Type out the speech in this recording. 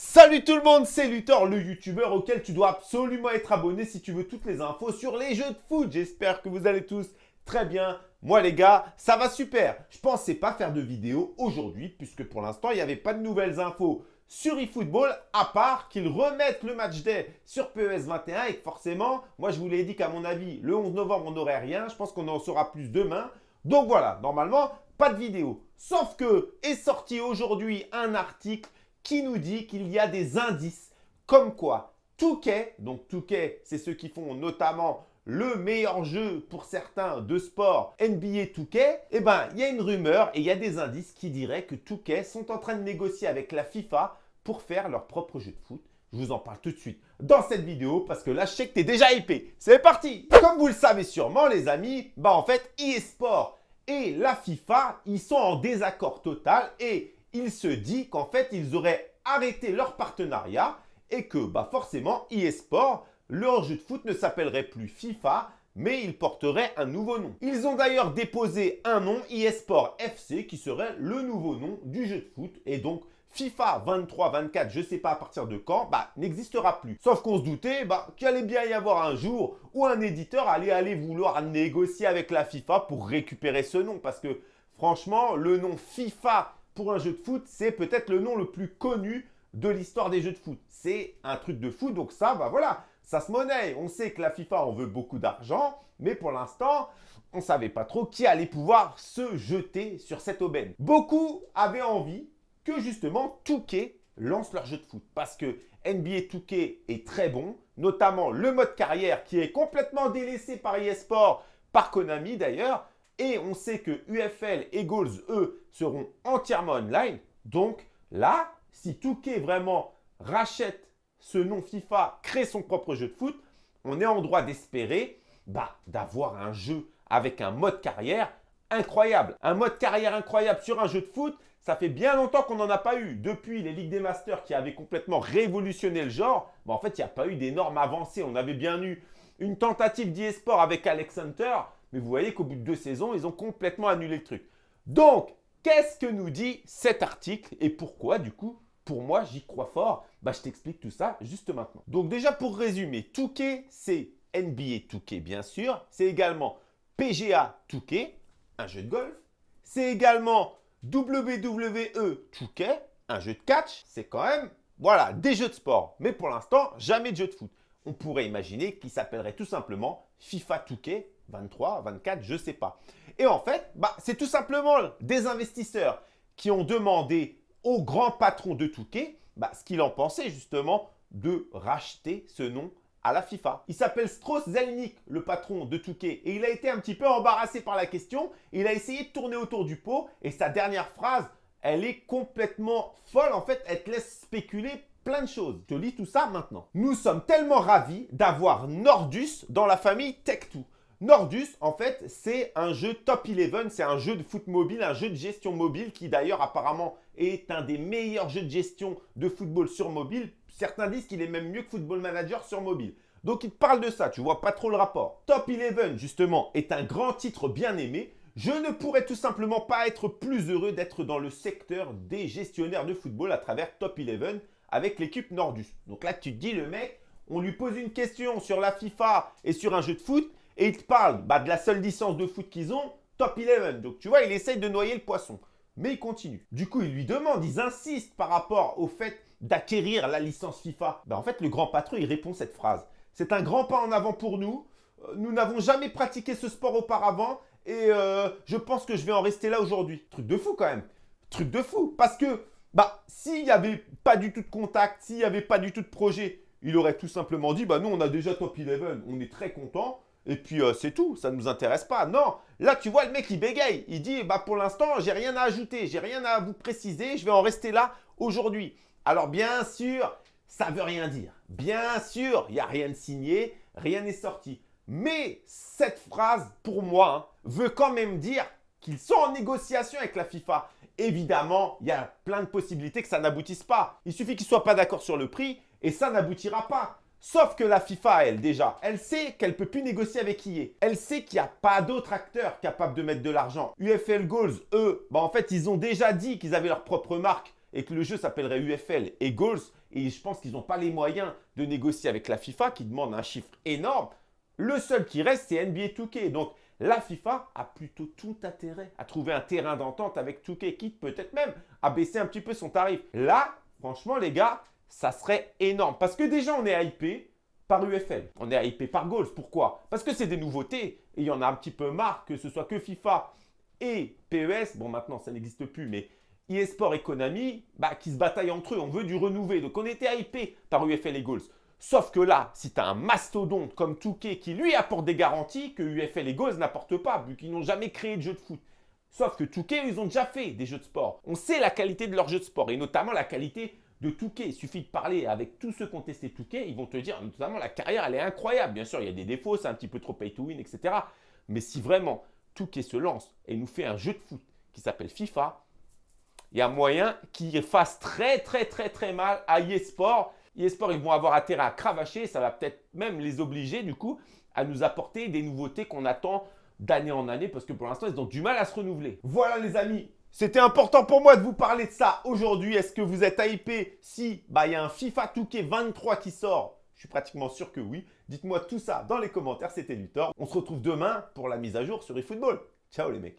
Salut tout le monde, c'est Luthor, le youtubeur auquel tu dois absolument être abonné si tu veux toutes les infos sur les jeux de foot. J'espère que vous allez tous très bien. Moi les gars, ça va super. Je pensais pas faire de vidéo aujourd'hui puisque pour l'instant, il n'y avait pas de nouvelles infos sur eFootball à part qu'ils remettent le match day sur PES 21 et forcément, moi je vous l'ai dit qu'à mon avis, le 11 novembre, on n'aurait rien. Je pense qu'on en saura plus demain. Donc voilà, normalement, pas de vidéo. Sauf que est sorti aujourd'hui un article qui nous dit qu'il y a des indices comme quoi Touquet, donc Touquet, c'est ceux qui font notamment le meilleur jeu pour certains de sport NBA Touquet, eh ben, il y a une rumeur et il y a des indices qui diraient que Touquet sont en train de négocier avec la FIFA pour faire leur propre jeu de foot. Je vous en parle tout de suite dans cette vidéo parce que là, je sais que tu es déjà hypé. C'est parti Comme vous le savez sûrement, les amis, bah en fait, eSport et la FIFA, ils sont en désaccord total et il se dit qu'en fait, ils auraient arrêté leur partenariat et que bah forcément, eSport, leur jeu de foot ne s'appellerait plus FIFA, mais il porterait un nouveau nom. Ils ont d'ailleurs déposé un nom, eSport FC, qui serait le nouveau nom du jeu de foot. Et donc, FIFA 23, 24, je ne sais pas à partir de quand, bah, n'existera plus. Sauf qu'on se doutait bah, qu'il allait bien y avoir un jour où un éditeur allait aller vouloir négocier avec la FIFA pour récupérer ce nom. Parce que franchement, le nom FIFA pour un jeu de foot, c'est peut-être le nom le plus connu de l'histoire des jeux de foot. C'est un truc de foot, donc ça, bah voilà, ça se monnaie. On sait que la FIFA en veut beaucoup d'argent, mais pour l'instant, on ne savait pas trop qui allait pouvoir se jeter sur cette aubaine. Beaucoup avaient envie que justement Touquet lance leur jeu de foot parce que NBA Touquet est très bon, notamment le mode carrière qui est complètement délaissé par eSport, par Konami d'ailleurs, et on sait que UFL et Goals, eux, seront entièrement online. Donc là, si Touquet vraiment rachète ce nom FIFA, crée son propre jeu de foot, on est en droit d'espérer bah, d'avoir un jeu avec un mode carrière incroyable. Un mode carrière incroyable sur un jeu de foot, ça fait bien longtemps qu'on n'en a pas eu. Depuis les Ligues des Masters qui avaient complètement révolutionné le genre, bah, en fait, il n'y a pas eu d'énormes avancées. On avait bien eu une tentative d'e-sport avec Alex Hunter, mais vous voyez qu'au bout de deux saisons, ils ont complètement annulé le truc. Donc, qu'est-ce que nous dit cet article et pourquoi, du coup, pour moi, j'y crois fort? Bah, Je t'explique tout ça juste maintenant. Donc déjà, pour résumer, Touquet, c'est NBA Touquet, bien sûr. C'est également PGA Touquet, un jeu de golf. C'est également WWE Touquet, un jeu de catch. C'est quand même, voilà, des jeux de sport. Mais pour l'instant, jamais de jeu de foot. On pourrait imaginer qu'il s'appellerait tout simplement FIFA Touquet 23, 24, je ne sais pas. Et en fait, bah, c'est tout simplement des investisseurs qui ont demandé au grand patron de Touquet bah, ce qu'il en pensait justement de racheter ce nom à la FIFA. Il s'appelle Strauss Zelnick, le patron de Touquet, et il a été un petit peu embarrassé par la question. Il a essayé de tourner autour du pot, et sa dernière phrase, elle est complètement folle. En fait, elle te laisse spéculer plein de choses. Je te lis tout ça maintenant. Nous sommes tellement ravis d'avoir Nordus dans la famille Tech2. Nordus, en fait, c'est un jeu top 11, c'est un jeu de foot mobile, un jeu de gestion mobile qui d'ailleurs apparemment est un des meilleurs jeux de gestion de football sur mobile. Certains disent qu'il est même mieux que Football Manager sur mobile. Donc il te parle de ça, tu vois pas trop le rapport. Top 11, justement, est un grand titre bien aimé. Je ne pourrais tout simplement pas être plus heureux d'être dans le secteur des gestionnaires de football à travers Top 11 avec l'équipe Nordus. Donc là, tu te dis, le mec, on lui pose une question sur la FIFA et sur un jeu de foot et il te parle bah, de la seule licence de foot qu'ils ont, top 11. Donc tu vois, il essaye de noyer le poisson. Mais il continue. Du coup, il lui demande, ils insistent par rapport au fait d'acquérir la licence FIFA. Bah, en fait, le grand patron, il répond cette phrase. C'est un grand pas en avant pour nous. Euh, nous n'avons jamais pratiqué ce sport auparavant et euh, je pense que je vais en rester là aujourd'hui. Truc de fou quand même. Truc de fou. Parce que bah, s'il n'y avait pas du tout de contact, s'il n'y avait pas du tout de projet, il aurait tout simplement dit, bah nous on a déjà top 11, on est très content, et puis euh, c'est tout, ça ne nous intéresse pas. Non, là tu vois le mec il bégaye, il dit bah pour l'instant j'ai rien à ajouter, j'ai rien à vous préciser, je vais en rester là aujourd'hui. Alors bien sûr, ça veut rien dire. Bien sûr, il n'y a rien de signé, rien n'est sorti. Mais cette phrase, pour moi, hein, veut quand même dire qu'ils sont en négociation avec la FIFA. Évidemment, il y a plein de possibilités que ça n'aboutisse pas. Il suffit qu'ils ne soient pas d'accord sur le prix et ça n'aboutira pas. Sauf que la FIFA, elle, déjà, elle sait qu'elle ne peut plus négocier avec EA. Elle sait qu'il n'y a pas d'autres acteurs capables de mettre de l'argent. UFL Goals, eux, bah en fait, ils ont déjà dit qu'ils avaient leur propre marque et que le jeu s'appellerait UFL et Goals, et je pense qu'ils n'ont pas les moyens de négocier avec la FIFA qui demande un chiffre énorme, le seul qui reste, c'est NBA 2K. Donc, la FIFA a plutôt tout intérêt à trouver un terrain d'entente avec 2K, quitte peut-être même à baisser un petit peu son tarif. Là, franchement, les gars, ça serait énorme. Parce que déjà, on est hypé par UFL. On est hypé par Goals. Pourquoi? Parce que c'est des nouveautés. Et il y en a un petit peu marre que ce soit que FIFA et PES. Bon, maintenant, ça n'existe plus, mais eSport et Konami, bah, qui se bataillent entre eux. On veut du renouvelé. Donc, on était hypé par UFL et Goals. Sauf que là, si tu as un mastodonte comme Touquet qui lui apporte des garanties que UFL et Goals n'apportent pas, vu qu'ils n'ont jamais créé de jeu de foot. Sauf que Touquet, ils ont déjà fait des jeux de sport. On sait la qualité de leurs jeux de sport et notamment la qualité de Touquet. Il suffit de parler avec tous ceux qui ont testé Touquet, ils vont te dire, notamment la carrière, elle est incroyable. Bien sûr, il y a des défauts, c'est un petit peu trop pay to win, etc. Mais si vraiment Touquet se lance et nous fait un jeu de foot qui s'appelle FIFA, il y a moyen qu'il fasse très très très très mal à eSport eSport, ils vont avoir intérêt à cravacher. Ça va peut-être même les obliger, du coup, à nous apporter des nouveautés qu'on attend d'année en année parce que pour l'instant, ils ont du mal à se renouveler. Voilà les amis, c'était important pour moi de vous parler de ça aujourd'hui. Est-ce que vous êtes hypé? Si bah, il y a un FIFA 2K 23 qui sort Je suis pratiquement sûr que oui. Dites-moi tout ça dans les commentaires, c'était Luthor. On se retrouve demain pour la mise à jour sur eFootball. Ciao les mecs